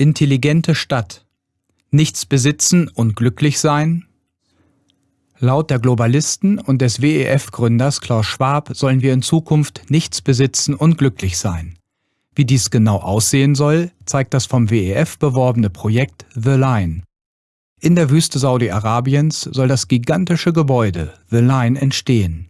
Intelligente Stadt. Nichts besitzen und glücklich sein? Laut der Globalisten und des WEF-Gründers Klaus Schwab sollen wir in Zukunft nichts besitzen und glücklich sein. Wie dies genau aussehen soll, zeigt das vom WEF beworbene Projekt The Line. In der Wüste Saudi-Arabiens soll das gigantische Gebäude The Line entstehen.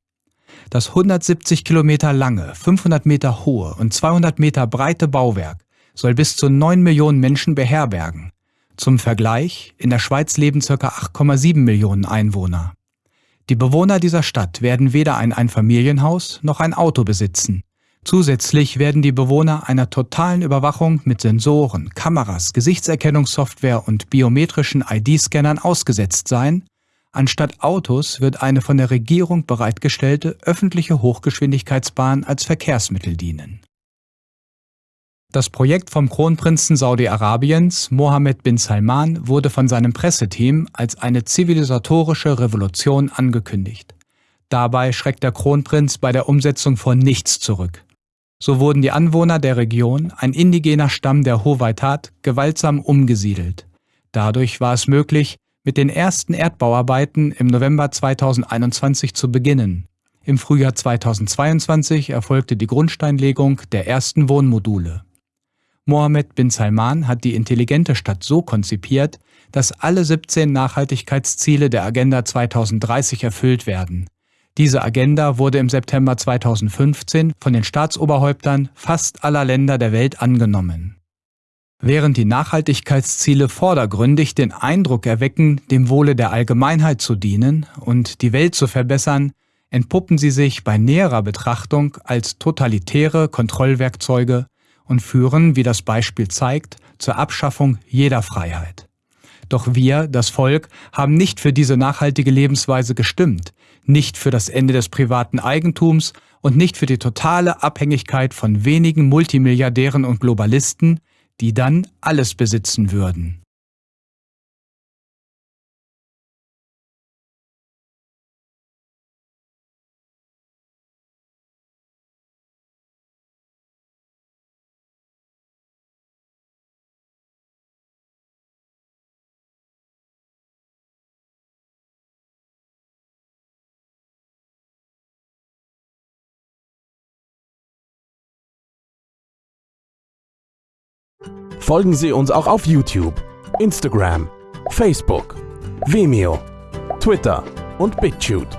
Das 170 Kilometer lange, 500 Meter hohe und 200 Meter breite Bauwerk soll bis zu 9 Millionen Menschen beherbergen. Zum Vergleich, in der Schweiz leben ca. 8,7 Millionen Einwohner. Die Bewohner dieser Stadt werden weder ein Einfamilienhaus noch ein Auto besitzen. Zusätzlich werden die Bewohner einer totalen Überwachung mit Sensoren, Kameras, Gesichtserkennungssoftware und biometrischen ID-Scannern ausgesetzt sein. Anstatt Autos wird eine von der Regierung bereitgestellte öffentliche Hochgeschwindigkeitsbahn als Verkehrsmittel dienen. Das Projekt vom Kronprinzen Saudi-Arabiens Mohammed bin Salman wurde von seinem Presseteam als eine zivilisatorische Revolution angekündigt. Dabei schreckt der Kronprinz bei der Umsetzung vor nichts zurück. So wurden die Anwohner der Region, ein indigener Stamm der Howaitat, gewaltsam umgesiedelt. Dadurch war es möglich, mit den ersten Erdbauarbeiten im November 2021 zu beginnen. Im Frühjahr 2022 erfolgte die Grundsteinlegung der ersten Wohnmodule. Mohammed bin Salman hat die intelligente Stadt so konzipiert, dass alle 17 Nachhaltigkeitsziele der Agenda 2030 erfüllt werden. Diese Agenda wurde im September 2015 von den Staatsoberhäuptern fast aller Länder der Welt angenommen. Während die Nachhaltigkeitsziele vordergründig den Eindruck erwecken, dem Wohle der Allgemeinheit zu dienen und die Welt zu verbessern, entpuppen sie sich bei näherer Betrachtung als totalitäre Kontrollwerkzeuge und führen, wie das Beispiel zeigt, zur Abschaffung jeder Freiheit. Doch wir, das Volk, haben nicht für diese nachhaltige Lebensweise gestimmt, nicht für das Ende des privaten Eigentums und nicht für die totale Abhängigkeit von wenigen Multimilliardären und Globalisten, die dann alles besitzen würden. Folgen Sie uns auch auf YouTube, Instagram, Facebook, Vimeo, Twitter und BitChute.